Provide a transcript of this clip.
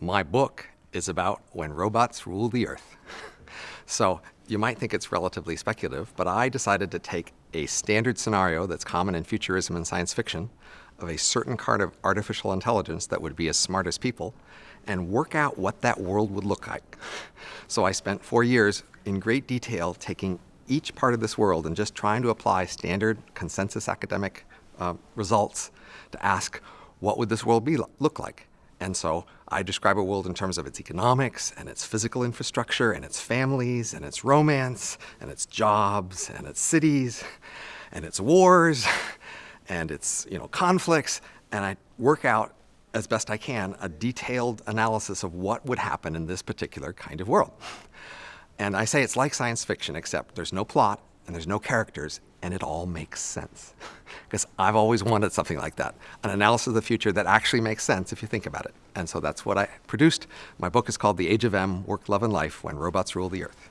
my book is about when robots rule the earth. so you might think it's relatively speculative, but I decided to take a standard scenario that's common in futurism and science fiction of a certain kind of artificial intelligence that would be as smart as people and work out what that world would look like. So I spent four years in great detail taking each part of this world and just trying to apply standard consensus academic uh, results to ask what would this world be look like. And so I describe a world in terms of its economics and its physical infrastructure and its families and its romance and its jobs and its cities and its wars and its you know conflicts and I work out as best I can a detailed analysis of what would happen in this particular kind of world. And I say it's like science fiction except there's no plot and there's no characters and it all makes sense. Because I've always wanted something like that, an analysis of the future that actually makes sense if you think about it. And so that's what I produced. My book is called The Age of Em, Work, Love, and Life, When Robots Rule the Earth.